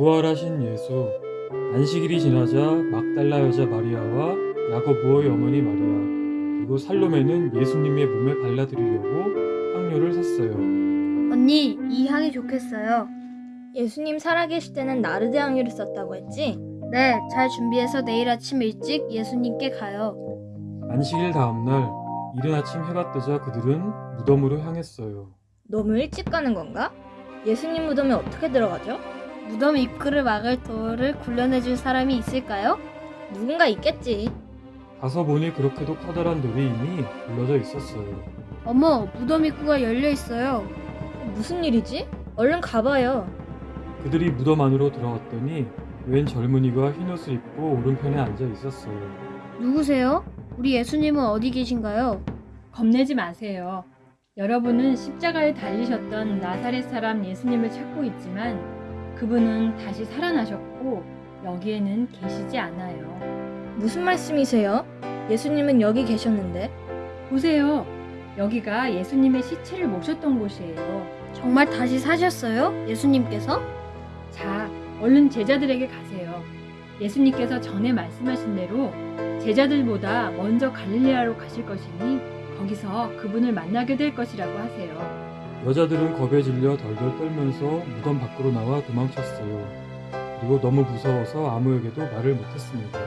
부활하신 예수 안식일이 지나자 막달라 여자 마리아와 야고보의 어머니 마리아 그리고 살로메는 예수님의 몸에 발라드리려고 향료를 샀어요. 언니, 이 향이 좋겠어요. 예수님 살아계실 때는 나르드 향유를 썼다고 했지? 네, 잘 준비해서 내일 아침 일찍 예수님께 가요. 안식일 다음날 이른 아침 해가 뜨자 그들은 무덤으로 향했어요. 너무 일찍 가는 건가? 예수님 무덤에 어떻게 들어가죠? 무덤 입구를 막을 돌을 굴려내줄 사람이 있을까요? 누군가 있겠지. 가서 보니 그렇게도 커다란 돌이 이미 굴러져 있었어요. 어머, 무덤 입구가 열려 있어요. 무슨 일이지? 얼른 가봐요. 그들이 무덤 안으로 들어갔더니 웬 젊은이가 흰 옷을 입고 오른편에 앉아 있었어요. 누구세요? 우리 예수님은 어디 계신가요? 겁내지 마세요. 여러분은 십자가에 달리셨던 나사렛 사람 예수님을 찾고 있지만 그분은 다시 살아나셨고 여기에는 계시지 않아요. 무슨 말씀이세요? 예수님은 여기 계셨는데. 보세요. 여기가 예수님의 시체를 모셨던 곳이에요. 정말 다시 사셨어요? 예수님께서? 자, 얼른 제자들에게 가세요. 예수님께서 전에 말씀하신 대로 제자들보다 먼저 갈릴레아로 가실 것이니 거기서 그분을 만나게 될 것이라고 하세요. 여자들은 겁에 질려 덜덜 떨면서 무덤 밖으로 나와 도망쳤어요. 그리고 너무 무서워서 아무에게도 말을 못했습니다.